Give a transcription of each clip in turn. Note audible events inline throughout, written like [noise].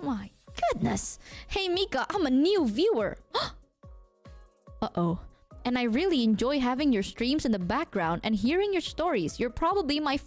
My goodness. Hey Mika, I'm a new viewer. [gasps] Uh-oh. And I really enjoy having your streams in the background and hearing your stories. You're probably my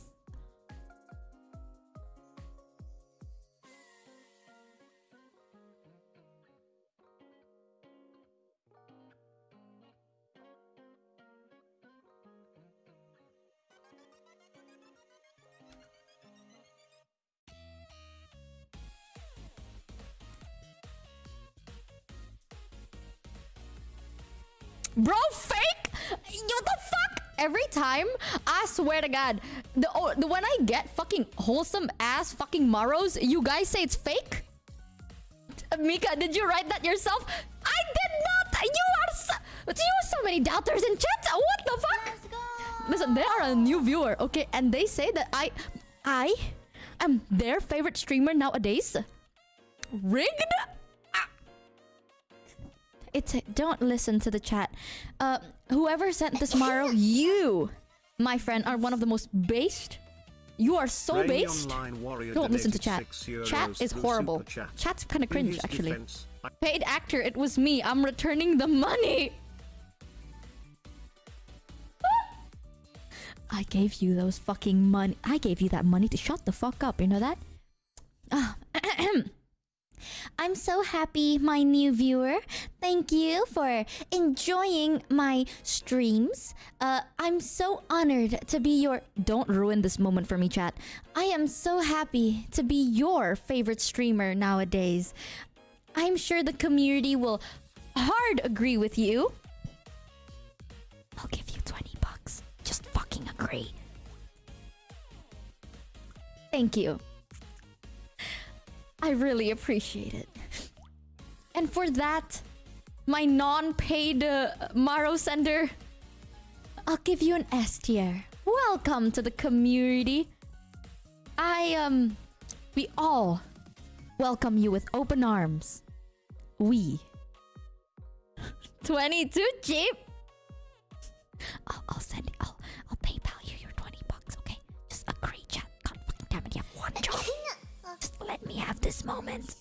Bro, fake? What the fuck? Every time, I swear to God, the, oh, the when I get fucking wholesome ass fucking Maros, you guys say it's fake? Mika, did you write that yourself? I did not! You are so, you are so many doubters in chat! What the fuck? Listen, they are a new viewer, okay? And they say that I... I am their favorite streamer nowadays. Rigged? It's don't listen to the chat. Uh, whoever sent this Maro, you, my friend, are one of the most based. You are so Rainy based. Don't listen to chat. Chat is horrible. Chat. Chat's kind of cringe, actually. defense, Paid actor, it was me. I'm returning the money. [laughs] I gave you those fucking money. I gave you that money to shut the fuck up. You know that? Ah. I'm so happy, my new viewer. Thank you for enjoying my streams. Uh, I'm so honored to be your. Don't ruin this moment for me, chat. I am so happy to be your favorite streamer nowadays. I'm sure the community will hard agree with you. I'll give you 20 bucks. Just fucking agree. Thank you. I really appreciate it. And for that, my non-paid uh, Maro sender, I'll give you an S tier. Welcome to the community. I um we all welcome you with open arms. We [laughs] 22 cheap. this moment.